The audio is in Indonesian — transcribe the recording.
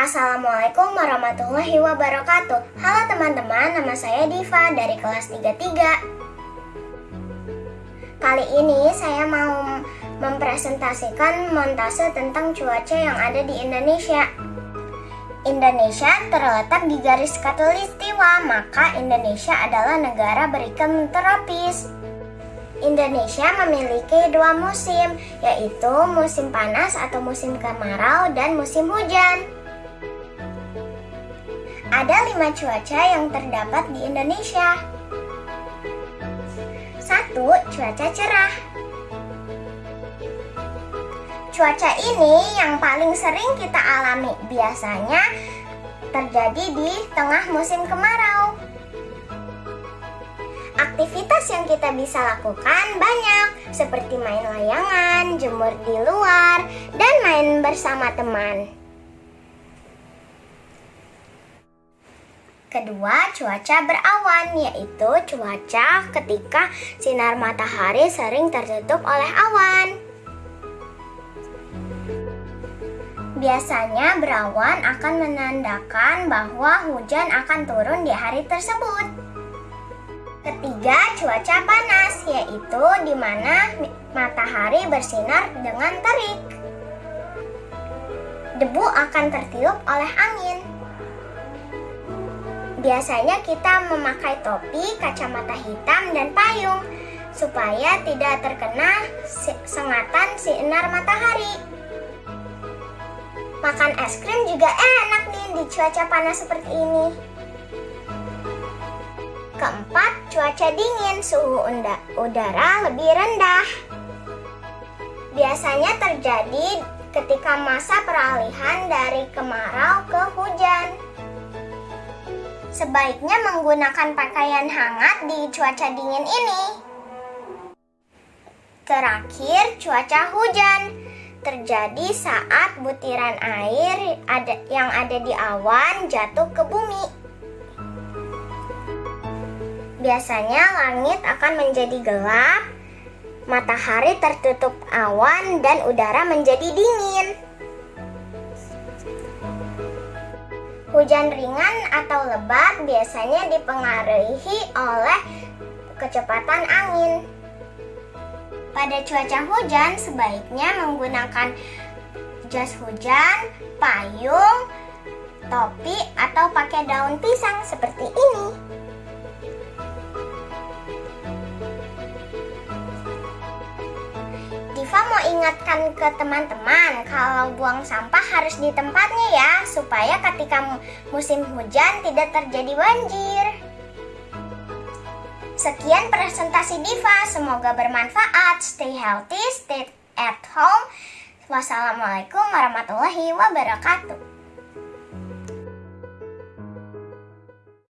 Assalamualaikum warahmatullahi wabarakatuh. Halo teman-teman, nama saya Diva dari kelas 33 Kali ini saya mau mempresentasikan montase tentang cuaca yang ada di Indonesia. Indonesia terletak di garis katulistiwa, maka Indonesia adalah negara beriklim tropis. Indonesia memiliki dua musim, yaitu musim panas atau musim kemarau dan musim hujan. Ada lima cuaca yang terdapat di Indonesia. Satu, cuaca cerah. Cuaca ini yang paling sering kita alami biasanya terjadi di tengah musim kemarau. Aktivitas yang kita bisa lakukan banyak, seperti main layangan, jemur di luar, dan main bersama teman. Kedua, cuaca berawan, yaitu cuaca ketika sinar matahari sering tertutup oleh awan. Biasanya berawan akan menandakan bahwa hujan akan turun di hari tersebut. Ketiga, cuaca panas, yaitu di mana matahari bersinar dengan terik. Debu akan tertiup oleh angin. Biasanya kita memakai topi, kacamata hitam, dan payung supaya tidak terkena sengatan sinar matahari. Makan es krim juga enak nih di cuaca panas seperti ini. Keempat, cuaca dingin, suhu udara lebih rendah. Biasanya terjadi ketika masa peralihan dari kemarau ke hujan. Sebaiknya menggunakan pakaian hangat di cuaca dingin ini. Terakhir, cuaca hujan terjadi saat butiran air yang ada di awan jatuh ke bumi. Biasanya langit akan menjadi gelap, matahari tertutup awan, dan udara menjadi dingin. Hujan ringan atau lebat biasanya dipengaruhi oleh kecepatan angin. Pada cuaca hujan, sebaiknya menggunakan jas hujan, payung, topi, atau pakai daun pisang seperti ini. Diva mau ingatkan ke teman-teman kalau buang sampah harus di tempatnya ya supaya ketika musim hujan tidak terjadi banjir. Sekian presentasi Diva, semoga bermanfaat. Stay healthy, stay at home. Wassalamualaikum warahmatullahi wabarakatuh.